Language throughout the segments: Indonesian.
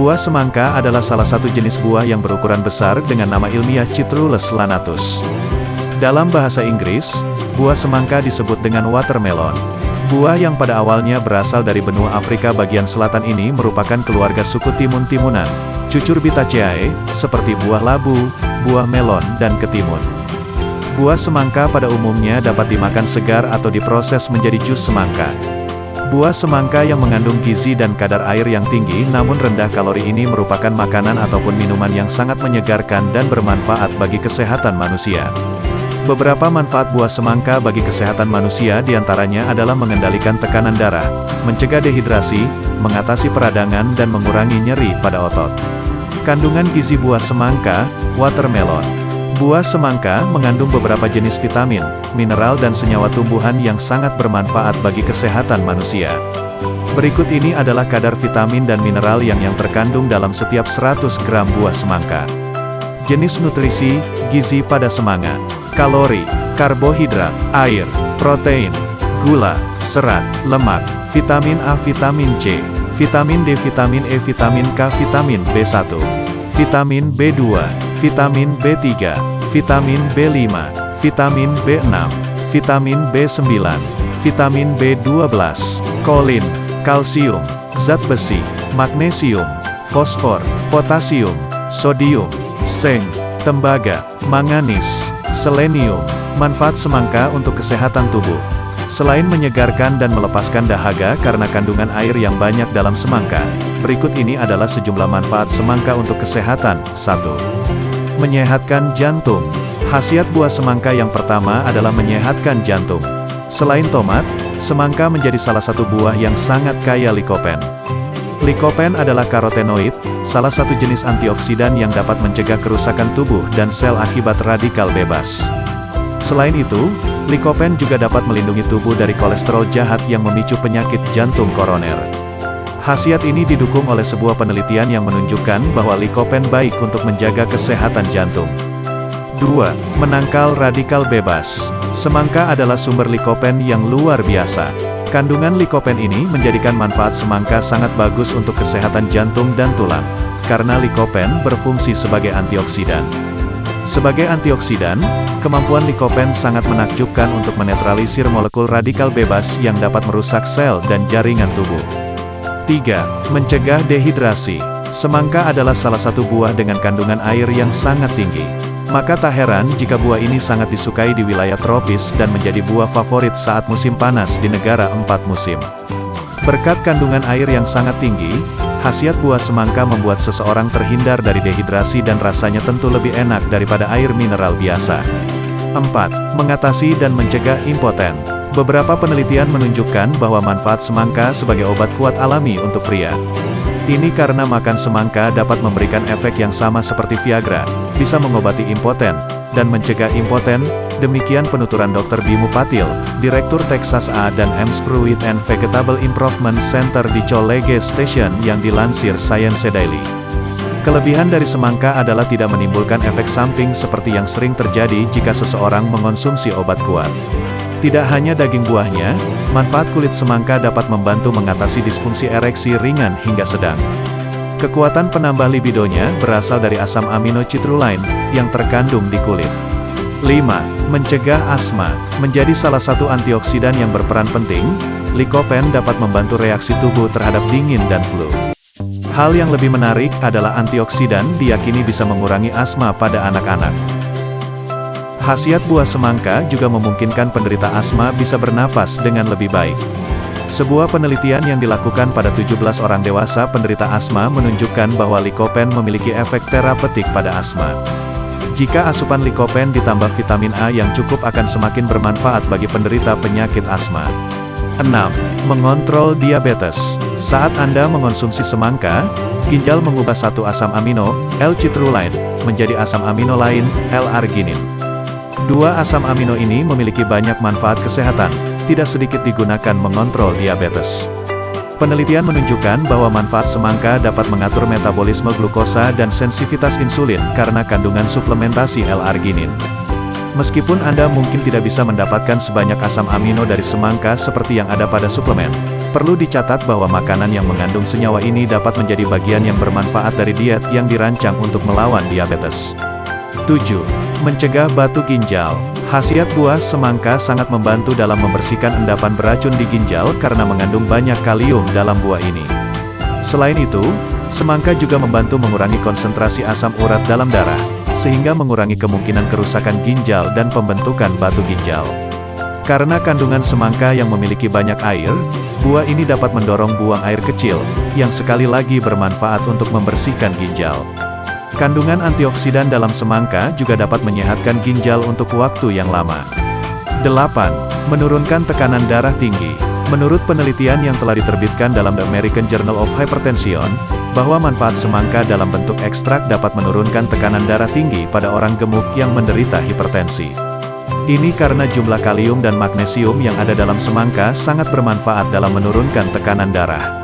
Buah semangka adalah salah satu jenis buah yang berukuran besar dengan nama ilmiah Citrullus lanatus. Dalam bahasa Inggris, buah semangka disebut dengan watermelon. Buah yang pada awalnya berasal dari benua Afrika bagian selatan ini merupakan keluarga suku timun-timunan, Cucurbitaceae, seperti buah labu, buah melon, dan ketimun. Buah semangka pada umumnya dapat dimakan segar atau diproses menjadi jus semangka. Buah semangka yang mengandung gizi dan kadar air yang tinggi namun rendah kalori ini merupakan makanan ataupun minuman yang sangat menyegarkan dan bermanfaat bagi kesehatan manusia. Beberapa manfaat buah semangka bagi kesehatan manusia di antaranya adalah mengendalikan tekanan darah, mencegah dehidrasi, mengatasi peradangan dan mengurangi nyeri pada otot. Kandungan gizi buah semangka, watermelon, Buah semangka mengandung beberapa jenis vitamin, mineral dan senyawa tumbuhan yang sangat bermanfaat bagi kesehatan manusia. Berikut ini adalah kadar vitamin dan mineral yang yang terkandung dalam setiap 100 gram buah semangka. Jenis nutrisi, gizi pada semangka, kalori, karbohidrat, air, protein, gula, serat, lemak, vitamin A, vitamin C, vitamin D, vitamin E, vitamin K, vitamin B1, vitamin B2, vitamin B3, vitamin B5, vitamin B6, vitamin B9, vitamin B12, kolin, kalsium, zat besi, magnesium, fosfor, potasium, sodium, zinc, tembaga, manganis, selenium. Manfaat semangka untuk kesehatan tubuh. Selain menyegarkan dan melepaskan dahaga karena kandungan air yang banyak dalam semangka, berikut ini adalah sejumlah manfaat semangka untuk kesehatan. 1. Menyehatkan jantung. Khasiat buah semangka yang pertama adalah menyehatkan jantung. Selain tomat, semangka menjadi salah satu buah yang sangat kaya likopen. Likopen adalah karotenoid, salah satu jenis antioksidan yang dapat mencegah kerusakan tubuh dan sel akibat radikal bebas. Selain itu, likopen juga dapat melindungi tubuh dari kolesterol jahat yang memicu penyakit jantung koroner. Khasiat ini didukung oleh sebuah penelitian yang menunjukkan bahwa likopen baik untuk menjaga kesehatan jantung. 2. Menangkal radikal bebas. Semangka adalah sumber likopen yang luar biasa. Kandungan likopen ini menjadikan manfaat semangka sangat bagus untuk kesehatan jantung dan tulang. Karena likopen berfungsi sebagai antioksidan. Sebagai antioksidan, kemampuan likopen sangat menakjubkan untuk menetralisir molekul radikal bebas yang dapat merusak sel dan jaringan tubuh. 3. Mencegah dehidrasi. Semangka adalah salah satu buah dengan kandungan air yang sangat tinggi. Maka tak heran jika buah ini sangat disukai di wilayah tropis dan menjadi buah favorit saat musim panas di negara empat musim. Berkat kandungan air yang sangat tinggi, khasiat buah semangka membuat seseorang terhindar dari dehidrasi dan rasanya tentu lebih enak daripada air mineral biasa. 4. Mengatasi dan mencegah impoten. Beberapa penelitian menunjukkan bahwa manfaat semangka sebagai obat kuat alami untuk pria. Ini karena makan semangka dapat memberikan efek yang sama seperti Viagra, bisa mengobati impoten, dan mencegah impoten, demikian penuturan Dr. Bimu Patil, Direktur Texas A dan Ems Fruit and Vegetable Improvement Center di Cholege Station yang dilansir Science Daily. Kelebihan dari semangka adalah tidak menimbulkan efek samping seperti yang sering terjadi jika seseorang mengonsumsi obat kuat. Tidak hanya daging buahnya, manfaat kulit semangka dapat membantu mengatasi disfungsi ereksi ringan hingga sedang. Kekuatan penambah libidonya berasal dari asam amino citruline yang terkandung di kulit. 5. Mencegah asma. Menjadi salah satu antioksidan yang berperan penting, likopen dapat membantu reaksi tubuh terhadap dingin dan flu. Hal yang lebih menarik adalah antioksidan diyakini bisa mengurangi asma pada anak-anak. Khasiat buah semangka juga memungkinkan penderita asma bisa bernapas dengan lebih baik. Sebuah penelitian yang dilakukan pada 17 orang dewasa penderita asma menunjukkan bahwa likopen memiliki efek terapeutik pada asma. Jika asupan likopen ditambah vitamin A yang cukup akan semakin bermanfaat bagi penderita penyakit asma. 6. Mengontrol diabetes. Saat Anda mengonsumsi semangka, ginjal mengubah satu asam amino, L-citrulline, menjadi asam amino lain, L-arginin. Dua asam amino ini memiliki banyak manfaat kesehatan, tidak sedikit digunakan mengontrol diabetes. Penelitian menunjukkan bahwa manfaat semangka dapat mengatur metabolisme glukosa dan sensitivitas insulin karena kandungan suplementasi L-arginin. Meskipun Anda mungkin tidak bisa mendapatkan sebanyak asam amino dari semangka seperti yang ada pada suplemen, perlu dicatat bahwa makanan yang mengandung senyawa ini dapat menjadi bagian yang bermanfaat dari diet yang dirancang untuk melawan diabetes. 7. Mencegah batu ginjal. Khasiat buah semangka sangat membantu dalam membersihkan endapan beracun di ginjal karena mengandung banyak kalium dalam buah ini. Selain itu, semangka juga membantu mengurangi konsentrasi asam urat dalam darah, sehingga mengurangi kemungkinan kerusakan ginjal dan pembentukan batu ginjal. Karena kandungan semangka yang memiliki banyak air, buah ini dapat mendorong buang air kecil, yang sekali lagi bermanfaat untuk membersihkan ginjal. Kandungan antioksidan dalam semangka juga dapat menyehatkan ginjal untuk waktu yang lama. 8. Menurunkan tekanan darah tinggi. Menurut penelitian yang telah diterbitkan dalam The American Journal of Hypertension, bahwa manfaat semangka dalam bentuk ekstrak dapat menurunkan tekanan darah tinggi pada orang gemuk yang menderita hipertensi. Ini karena jumlah kalium dan magnesium yang ada dalam semangka sangat bermanfaat dalam menurunkan tekanan darah.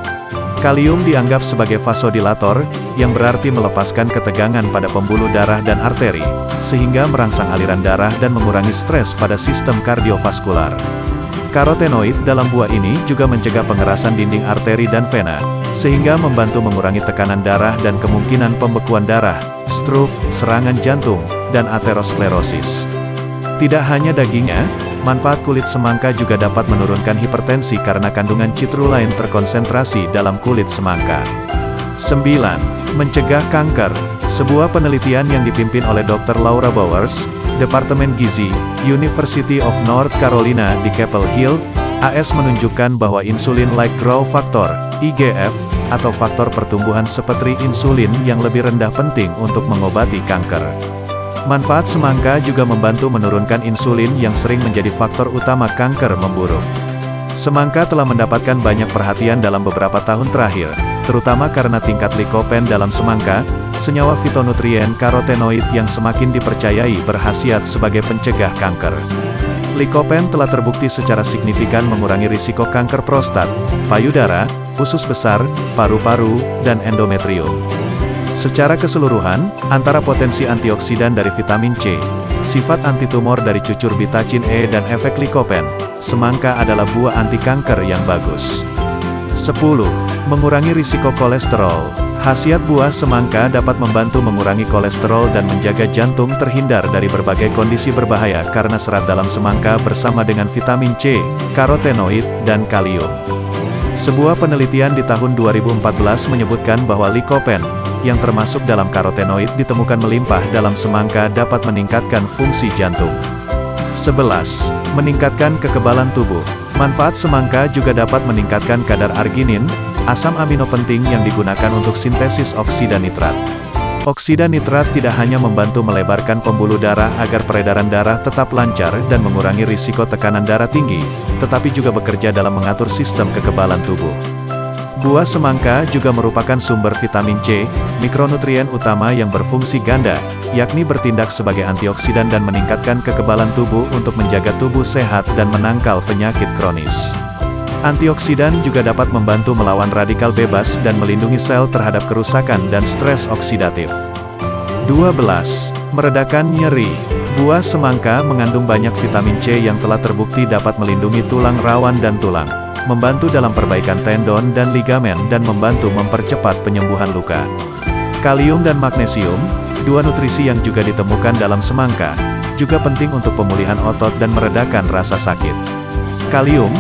Kalium dianggap sebagai vasodilator, yang berarti melepaskan ketegangan pada pembuluh darah dan arteri, sehingga merangsang aliran darah dan mengurangi stres pada sistem kardiovaskular. Karotenoid dalam buah ini juga mencegah pengerasan dinding arteri dan vena, sehingga membantu mengurangi tekanan darah dan kemungkinan pembekuan darah, stroke, serangan jantung, dan aterosklerosis. Tidak hanya dagingnya, manfaat kulit semangka juga dapat menurunkan hipertensi karena kandungan citrulain terkonsentrasi dalam kulit semangka. 9. Mencegah kanker. Sebuah penelitian yang dipimpin oleh Dr. Laura Bowers, Departemen Gizi, University of North Carolina di Capel Hill, AS menunjukkan bahwa insulin-like growth factor, IGF, atau faktor pertumbuhan seperti insulin yang lebih rendah penting untuk mengobati kanker. Manfaat semangka juga membantu menurunkan insulin yang sering menjadi faktor utama kanker memburuk. Semangka telah mendapatkan banyak perhatian dalam beberapa tahun terakhir, terutama karena tingkat likopen dalam semangka, senyawa fitonutrien karotenoid yang semakin dipercayai berhasiat sebagai pencegah kanker. Likopen telah terbukti secara signifikan mengurangi risiko kanker prostat, payudara, usus besar, paru-paru, dan endometrium. Secara keseluruhan, antara potensi antioksidan dari vitamin C, sifat antitumor dari cucur bitacin E dan efek likopen, semangka adalah buah anti kanker yang bagus. 10. Mengurangi risiko kolesterol. Khasiat buah semangka dapat membantu mengurangi kolesterol dan menjaga jantung terhindar dari berbagai kondisi berbahaya karena serat dalam semangka bersama dengan vitamin C, karotenoid, dan kalium. Sebuah penelitian di tahun 2014 menyebutkan bahwa likopen, yang termasuk dalam karotenoid ditemukan melimpah dalam semangka dapat meningkatkan fungsi jantung. 11. Meningkatkan kekebalan tubuh. Manfaat semangka juga dapat meningkatkan kadar arginin, asam amino penting yang digunakan untuk sintesis oksida nitrat. Oksida nitrat tidak hanya membantu melebarkan pembuluh darah agar peredaran darah tetap lancar dan mengurangi risiko tekanan darah tinggi, tetapi juga bekerja dalam mengatur sistem kekebalan tubuh. Buah semangka juga merupakan sumber vitamin C, mikronutrien utama yang berfungsi ganda, yakni bertindak sebagai antioksidan dan meningkatkan kekebalan tubuh untuk menjaga tubuh sehat dan menangkal penyakit kronis. Antioksidan juga dapat membantu melawan radikal bebas dan melindungi sel terhadap kerusakan dan stres oksidatif. 12. Meredakan nyeri. Buah semangka mengandung banyak vitamin C yang telah terbukti dapat melindungi tulang rawan dan tulang, membantu dalam perbaikan tendon dan ligamen dan membantu mempercepat penyembuhan luka. Kalium dan magnesium, dua nutrisi yang juga ditemukan dalam semangka, juga penting untuk pemulihan otot dan meredakan rasa sakit. Kalium,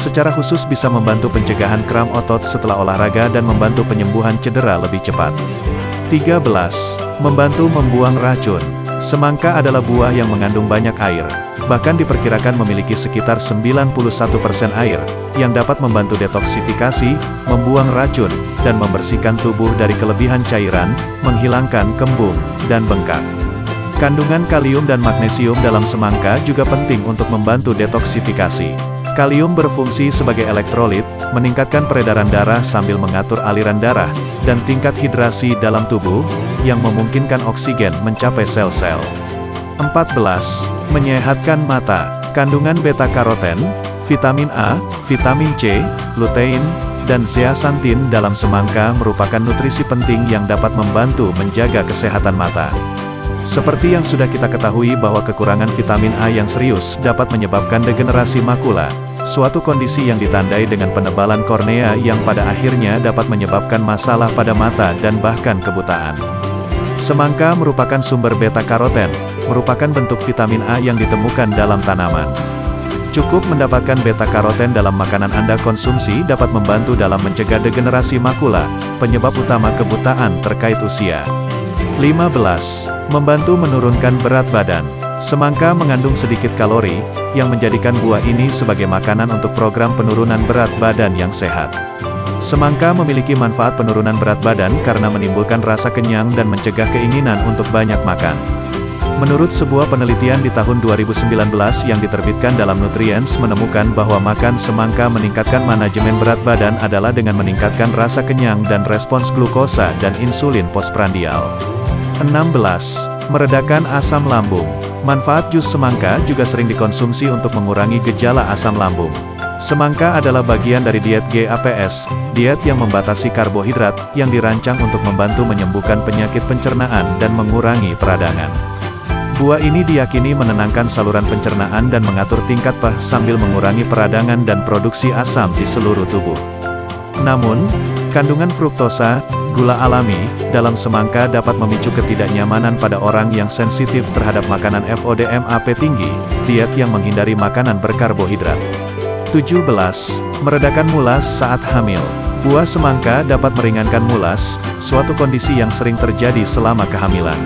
secara khusus bisa membantu pencegahan kram otot setelah olahraga dan membantu penyembuhan cedera lebih cepat. 13. Membantu membuang racun. Semangka adalah buah yang mengandung banyak air, bahkan diperkirakan memiliki sekitar 91% air, yang dapat membantu detoksifikasi, membuang racun, dan membersihkan tubuh dari kelebihan cairan, menghilangkan kembung, dan bengkak. Kandungan kalium dan magnesium dalam semangka juga penting untuk membantu detoksifikasi. Kalium berfungsi sebagai elektrolit, meningkatkan peredaran darah sambil mengatur aliran darah, dan tingkat hidrasi dalam tubuh, yang memungkinkan oksigen mencapai sel-sel. 14. Menyehatkan mata. Kandungan beta-karoten, vitamin A, vitamin C, lutein, dan zeaxanthin dalam semangka merupakan nutrisi penting yang dapat membantu menjaga kesehatan mata. Seperti yang sudah kita ketahui bahwa kekurangan vitamin A yang serius dapat menyebabkan degenerasi makula, suatu kondisi yang ditandai dengan penebalan kornea yang pada akhirnya dapat menyebabkan masalah pada mata dan bahkan kebutaan. Semangka merupakan sumber beta-karoten, merupakan bentuk vitamin A yang ditemukan dalam tanaman. Cukup mendapatkan beta-karoten dalam makanan Anda konsumsi dapat membantu dalam mencegah degenerasi makula, penyebab utama kebutaan terkait usia. 15. Membantu menurunkan berat badan. Semangka mengandung sedikit kalori, yang menjadikan buah ini sebagai makanan untuk program penurunan berat badan yang sehat. Semangka memiliki manfaat penurunan berat badan karena menimbulkan rasa kenyang dan mencegah keinginan untuk banyak makan. Menurut sebuah penelitian di tahun 2019 yang diterbitkan dalam Nutrients menemukan bahwa makan semangka meningkatkan manajemen berat badan adalah dengan meningkatkan rasa kenyang dan respons glukosa dan insulin postprandial. 16. Meredakan asam lambung. Manfaat jus semangka juga sering dikonsumsi untuk mengurangi gejala asam lambung. Semangka adalah bagian dari diet GAPS, diet yang membatasi karbohidrat, yang dirancang untuk membantu menyembuhkan penyakit pencernaan dan mengurangi peradangan. Buah ini diyakini menenangkan saluran pencernaan dan mengatur tingkat pah sambil mengurangi peradangan dan produksi asam di seluruh tubuh. Namun, kandungan fruktosa, gula alami, dalam semangka dapat memicu ketidaknyamanan pada orang yang sensitif terhadap makanan FODMAP tinggi, diet yang menghindari makanan berkarbohidrat. 17. Meredakan mulas saat hamil. Buah semangka dapat meringankan mulas, suatu kondisi yang sering terjadi selama kehamilan.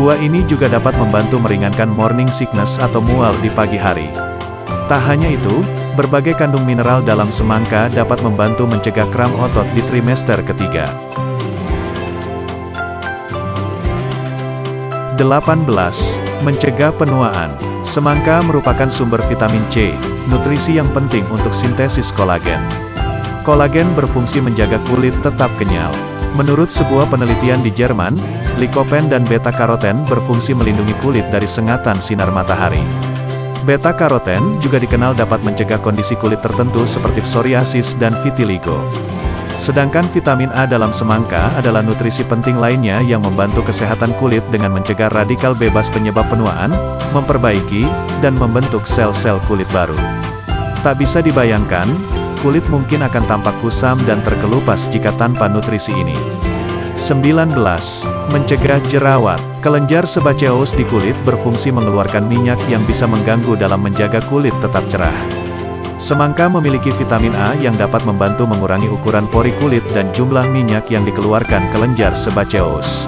Buah ini juga dapat membantu meringankan morning sickness atau mual di pagi hari. Tak hanya itu, berbagai kandung mineral dalam semangka dapat membantu mencegah kram otot di trimester ketiga. 18. Mencegah penuaan. Semangka merupakan sumber vitamin C, nutrisi yang penting untuk sintesis kolagen. Kolagen berfungsi menjaga kulit tetap kenyal. Menurut sebuah penelitian di Jerman, likopen dan beta-karoten berfungsi melindungi kulit dari sengatan sinar matahari. Beta-karoten juga dikenal dapat mencegah kondisi kulit tertentu seperti psoriasis dan vitiligo. Sedangkan vitamin A dalam semangka adalah nutrisi penting lainnya yang membantu kesehatan kulit dengan mencegah radikal bebas penyebab penuaan, memperbaiki, dan membentuk sel-sel kulit baru. Tak bisa dibayangkan, kulit mungkin akan tampak kusam dan terkelupas jika tanpa nutrisi ini. 19. Mencegah jerawat. Kelenjar sebaceous di kulit berfungsi mengeluarkan minyak yang bisa mengganggu dalam menjaga kulit tetap cerah. Semangka memiliki vitamin A yang dapat membantu mengurangi ukuran pori kulit dan jumlah minyak yang dikeluarkan kelenjar sebaceous.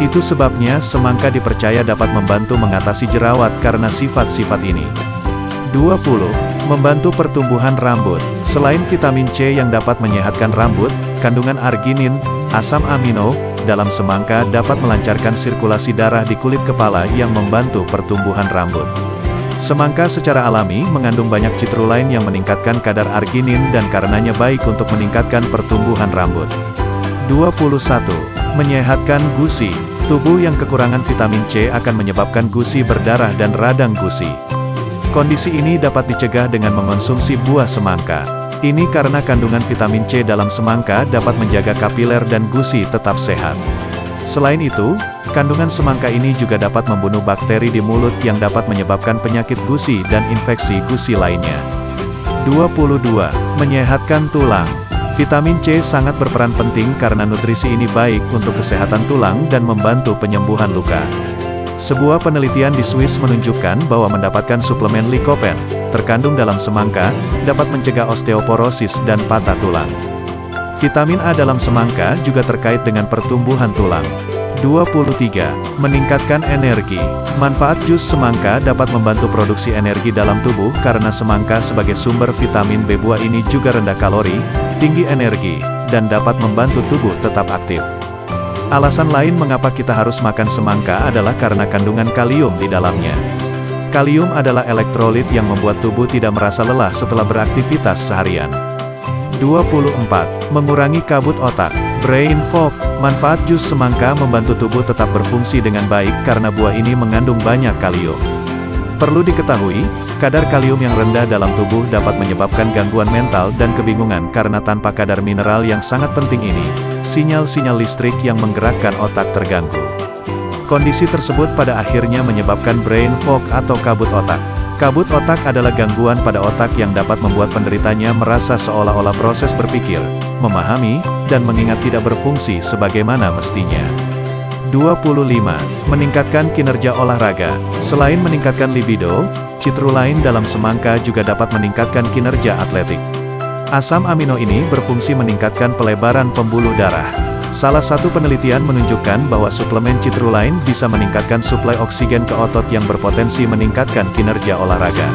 Itu sebabnya semangka dipercaya dapat membantu mengatasi jerawat karena sifat-sifat ini. 20. Membantu pertumbuhan rambut. Selain vitamin C yang dapat menyehatkan rambut, kandungan arginin, asam amino, dalam semangka dapat melancarkan sirkulasi darah di kulit kepala yang membantu pertumbuhan rambut. Semangka secara alami mengandung banyak citrullin yang meningkatkan kadar arginin dan karenanya baik untuk meningkatkan pertumbuhan rambut. 21. Menyehatkan gusi. Tubuh yang kekurangan vitamin C akan menyebabkan gusi berdarah dan radang gusi. Kondisi ini dapat dicegah dengan mengonsumsi buah semangka. Ini karena kandungan vitamin C dalam semangka dapat menjaga kapiler dan gusi tetap sehat. Selain itu, kandungan semangka ini juga dapat membunuh bakteri di mulut yang dapat menyebabkan penyakit gusi dan infeksi gusi lainnya. 22. Menyehatkan tulang. Vitamin C sangat berperan penting karena nutrisi ini baik untuk kesehatan tulang dan membantu penyembuhan luka. Sebuah penelitian di Swiss menunjukkan bahwa mendapatkan suplemen likopen, terkandung dalam semangka, dapat mencegah osteoporosis dan patah tulang. Vitamin A dalam semangka juga terkait dengan pertumbuhan tulang. 23. Meningkatkan energi. Manfaat jus semangka dapat membantu produksi energi dalam tubuh karena semangka sebagai sumber vitamin B buah ini juga rendah kalori, tinggi energi, dan dapat membantu tubuh tetap aktif. Alasan lain mengapa kita harus makan semangka adalah karena kandungan kalium di dalamnya. Kalium adalah elektrolit yang membuat tubuh tidak merasa lelah setelah beraktivitas seharian. 24. Mengurangi kabut otak. Brain fog. Manfaat jus semangka membantu tubuh tetap berfungsi dengan baik karena buah ini mengandung banyak kalium. Perlu diketahui, kadar kalium yang rendah dalam tubuh dapat menyebabkan gangguan mental dan kebingungan karena tanpa kadar mineral yang sangat penting ini, sinyal-sinyal listrik yang menggerakkan otak terganggu. Kondisi tersebut pada akhirnya menyebabkan brain fog atau kabut otak. Kabut otak adalah gangguan pada otak yang dapat membuat penderitanya merasa seolah-olah proses berpikir, memahami, dan mengingat tidak berfungsi sebagaimana mestinya. 25. Meningkatkan kinerja olahraga. Selain meningkatkan libido, citrulain dalam semangka juga dapat meningkatkan kinerja atletik. Asam amino ini berfungsi meningkatkan pelebaran pembuluh darah. Salah satu penelitian menunjukkan bahwa suplemen citrulain bisa meningkatkan suplai oksigen ke otot yang berpotensi meningkatkan kinerja olahraga.